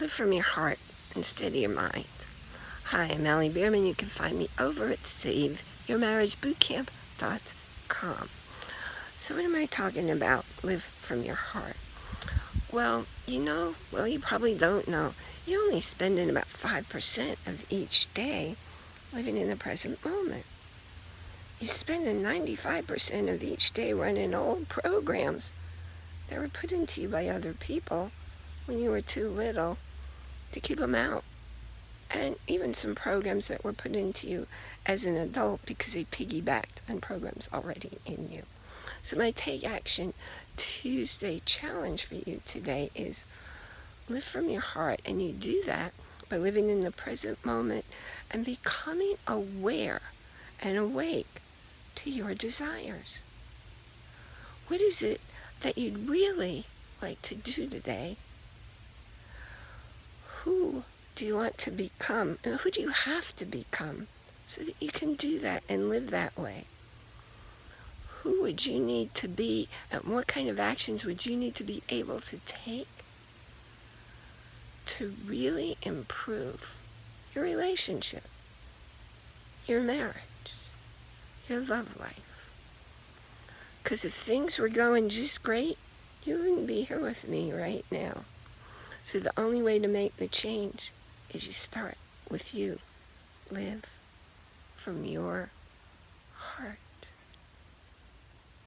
Live from your heart instead of your mind. Hi, I'm Allie Bierman. You can find me over at SaveYourMarriageBootCamp.com. So what am I talking about? Live from your heart. Well, you know, well, you probably don't know. You're only spending about 5% of each day living in the present moment. You're spending 95% of each day running old programs that were put into you by other people when you were too little to keep them out. And even some programs that were put into you as an adult because they piggybacked on programs already in you. So my Take Action Tuesday challenge for you today is live from your heart. And you do that by living in the present moment and becoming aware and awake to your desires. What is it that you'd really like to do today? Who do you want to become? And who do you have to become so that you can do that and live that way? Who would you need to be and what kind of actions would you need to be able to take to really improve your relationship, your marriage, your love life? Because if things were going just great, you wouldn't be here with me right now. So the only way to make the change is you start with you. Live from your.